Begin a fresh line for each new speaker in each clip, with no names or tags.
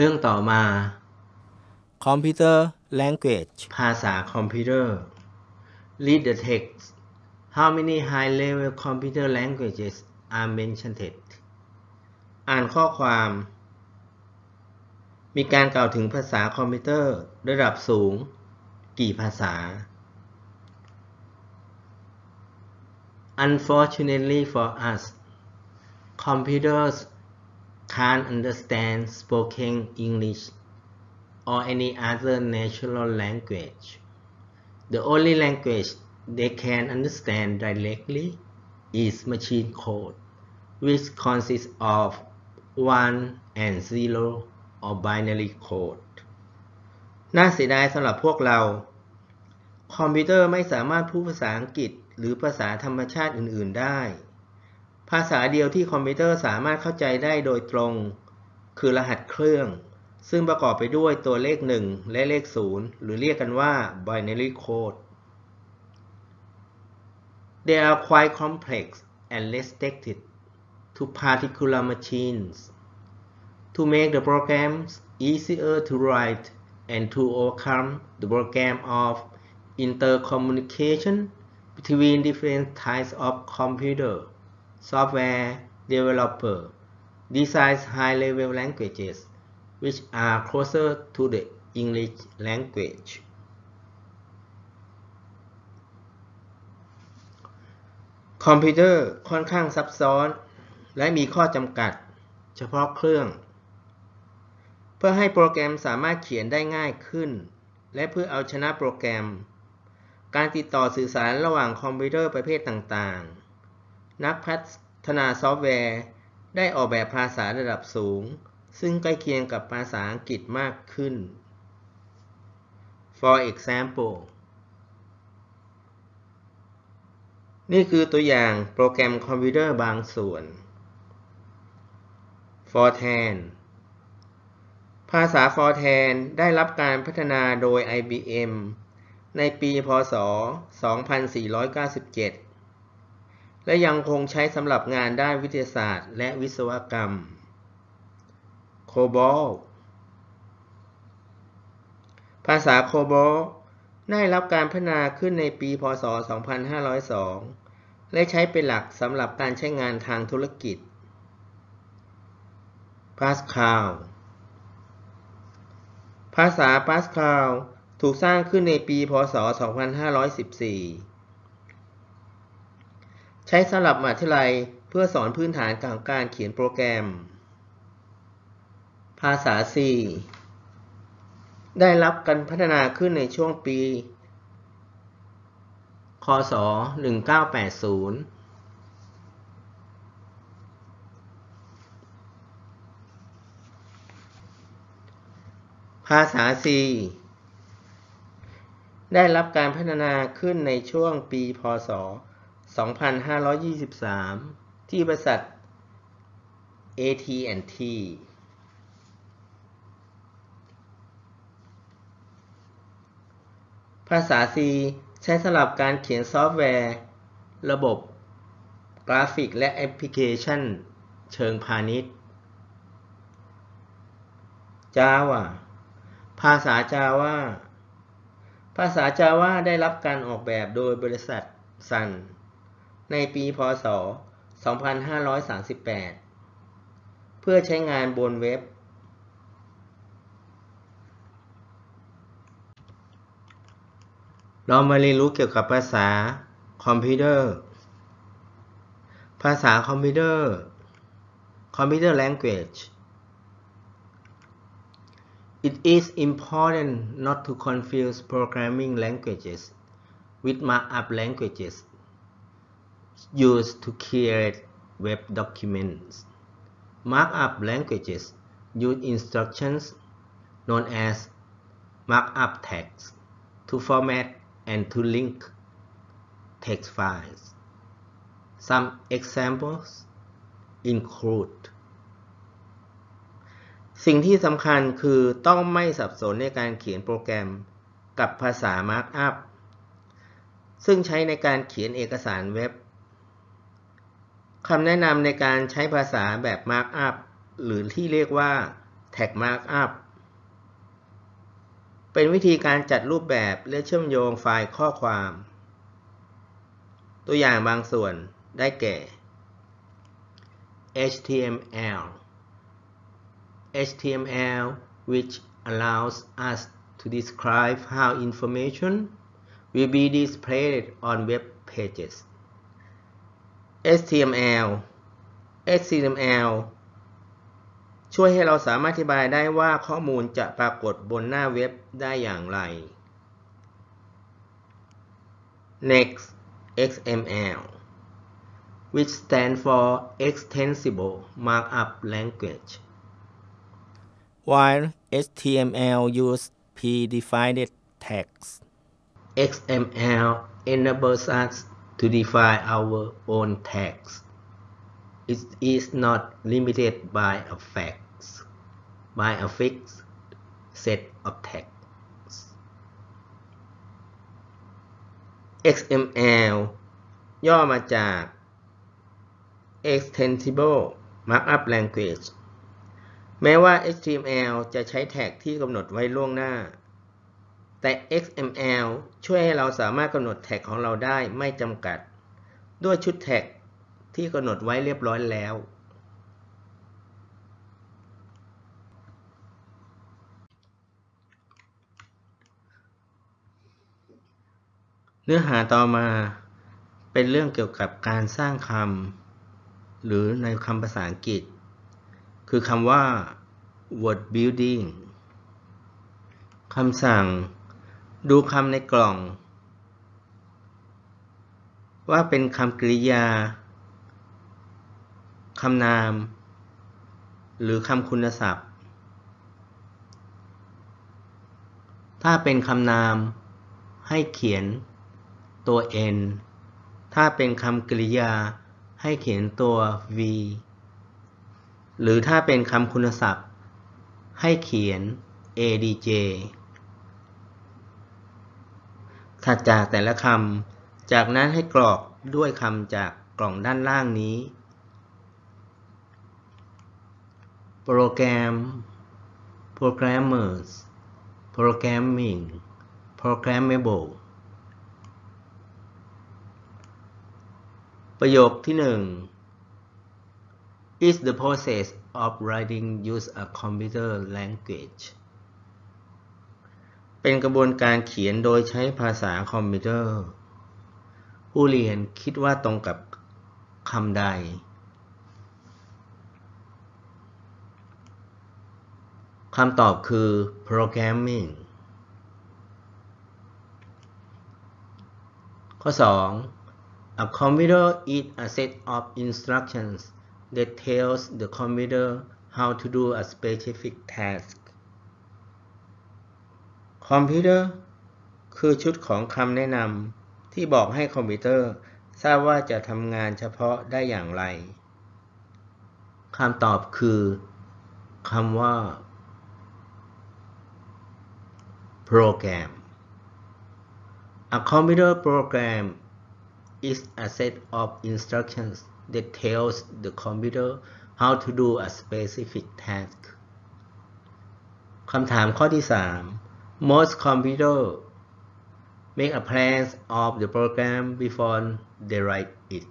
เรื่องต่อมา
computer language
ภาษาคอมพิวเตอร์ Read the text How many high-level computer languages are mentioned อ่านข้อความ มีการกล่าวถึงภาษาคอมพิวเตอร์ระดับสูง กี่ภาษา Unfortunately for us computers can't understand spoken English or any other natural language. The only language they can understand directly is machine code, which consists of 1 and 0 or binary code. น่าเสียดายสำหรับพวกเรา คอมพิวเตอร์ไม่สามารถพูดภาษาอังกฤษ หรือภาษาธรรมชาติอื่น ๆ ได้ ภาษาเดียวที่คอมพิวเตอร์สามารถเข้าใจได้โดยตรง คือรหัสเครื่อง ซึ่งประกอบไปด้วยตัวเลข 1 และเลข 0 หรือเรียกกันว่า binary code They are quite complex and restricted to particular machines. To make the programs easier to write and to overcome the program of intercommunication between different types of computer, software developer designs high-level languages which are closer to the English language. คอมพิวเตอร์ค่อนข้างซับซ้อน และมีข้อจำกัด เฉพาะเครื่อง เพื่อให้โปรแกรมสามารถเขียนได้ง่ายขึ้น และเพื่อเอาชนะโปรแกรม การติดต่อสื่อสารระหว่างคอมพิวเตอร์ประเภทต่างๆ นักพัฒนาซอฟต์แวร์ ได้ออกแบบภาษาระดับสูง ซึ่งใกล้เคียงกับภาษาอังกฤษมากขึ้น For example นี่คือตัวอย่างโปรแกรมคอมพิวเตอร์บางส่วน Fortran ภาษา Fortran ได้รับการพัฒนาโดย IBM ในปี พ.ศ.2497 และยังคงใช้สำหรับงานด้านวิทยาศาสตร์ และวิศวกรรม COBOL ภาษา COBOL ได้รับการพัฒนาขึ้นในปี พ.ศ.2502 และใช้เป็นหลักสำหรับการใช้งานทางธุรกิจ Pascal ภาษา Pascal ถูกสร้างขึ้นในปี พ.ศ.2514 ใช้สำหรับมหาวิทยาลัยเพื่อสอนพื้นฐานของการเขียนโปรแกรม ภาษา C ได้รับการพัฒนาขึ้นในช่วงปี คศ 1980 ภาษา C ได้รับการพัฒนาขึ้นในช่วงปี พ.ศ. 2523 ที่บริษัท AT&T ภาษา C ใช้สำหรับการเขียนซอฟต์แวร์ ระบบ กราฟิกและแอปพลิเคชัน เชิงพาณิชย์ Java ภาษา Java ภาษา Java ได้รับการออกแบบโดยบริษัท Sun ในปีพ.ศ.2538 เพื่อใช้งานบนเว็บ เรามาเรียนรู้เกี่ยวกับภาษาคอมพิวเตอร์ ภาษาคอมพิวเตอร์ Computer Language It is important not to confuse programming languages with markup languages used to create web documents. Markup languages use instructions known as markup tags to format and to link text files. Some examples include สิ่งที่สำคัญคือต้องไม่สับสนในการเขียนโปรแกรมกับภาษา Markup ซึ่งใช้ในการเขียนเอกสารเว็บ คำแนะนำในการใช้ภาษาแบบ Markup หรือที่เรียกว่า Tag Markup เป็นวิธีการจัดรูปแบบและเชื่อมโยงไฟล์ข้อความ ตัวอย่างบางส่วนได้แก่ HTML HTML which allows us to describe how information will be displayed on web pages HTML HTML ช่วยให้เราสามารถอธิบายได้ว่าข้อมูลจะปรากฏบนหน้าเว็บได้อย่างไร Next XML which stand for Extensible Markup Language
while HTML use predefined tags.
XML enables us to define our own tags. It is not limited by a fact, by a fixed set of tags. XML ย่อมาจาก Extensible Markup Language แม้ว่า HTML จะใช้แท็กที่กำหนดไว้ล่วงหน้า แต่ XML ช่วยให้เราสามารถกำหนดแท็กของเราได้ไม่จำกัด ด้วยชุดแท็กที่กำหนดไว้เรียบร้อยแล้ว เนื้อหาต่อมาเป็นเรื่องเกี่ยวกับการสร้างคำหรือในคำภาษาอังกฤษ คือคำว่า word building คำสั่ง ดูคำในกล่อง ว่าเป็นคำกริยาคำนาม หรือคำคุณศัพท์ ถ้าเป็นคำนาม ให้เขียนตัว n ถ้าเป็นคำกริยา ให้เขียนตัว v หรือถ้าเป็นคำคุณศัพท์ ให้เขียน adj ถัดจากแต่ละคำ จากนั้นให้กรอกด้วยคำจากกล่องด้านล่างนี้ โปรแกรม programmers programming programmable ประโยคที่หนึ่ง is the process of writing use a computer language เป็นกระบวนการเขียนโดยใช้ภาษาคอมพิวเตอร์ ผู้เรียนคิดว่าตรงกับคำใด คำตอบคือ programming ข้อ 2 A computer is a set of instructions that tells the computer how to do a specific task คอมพิวเตอร์คือชุดของคำแนะนำที่บอกให้คอมพิวเตอร์ทราบว่าจะทำงานเฉพาะได้อย่างไรคำตอบคือคำว่า program A computer program is a set of instructions that tells the computer how to do a specific task คำถามข้อที่ 3 Most computers make a plan of the program before they write it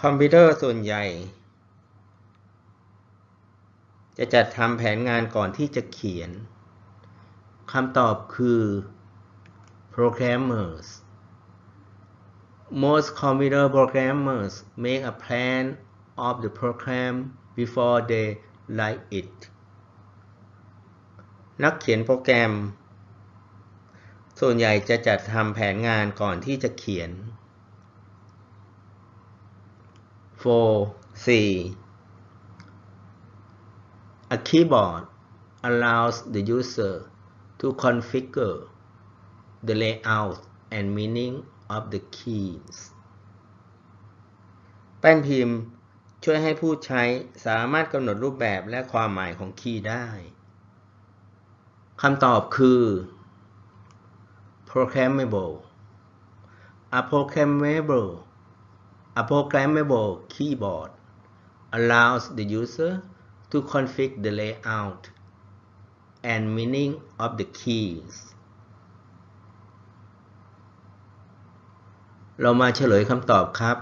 คอมพิวเตอร์ส่วนใหญ่ จะจัดทำแผนงานก่อนที่จะเขียนคำตอบคือ programmers Most computer programmers make a plan of the program before they write it นักเขียนโปรแกรม ส่วนใหญ่จะจัดทำแผนงานก่อนที่จะเขียน 4. 4. A keyboard allows the user to configure the layout and meaning of the keys แป้นพิมพ์ช่วยให้ผู้ใช้สามารถกำหนดรูปแบบและความหมายของคีย์ได้ คำตอบคือ programmable a programmable a programmable keyboard allows the user to configure the layout and meaning of the keys เรามาเฉลยคำตอบครับ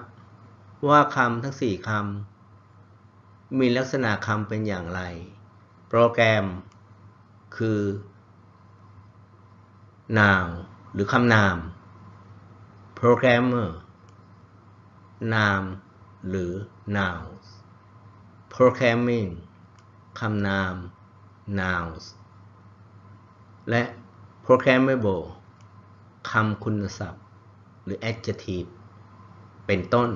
ว่าคำทั้ง 4คำมีลักษณะคำเป็นอย่างไร โปรแกรม คือ noun หรือคำนาม programmer นามหรือ nouns programming คำนาม nouns และ programmable คำคุณศัพท์ หรือ adjective เป็นต้น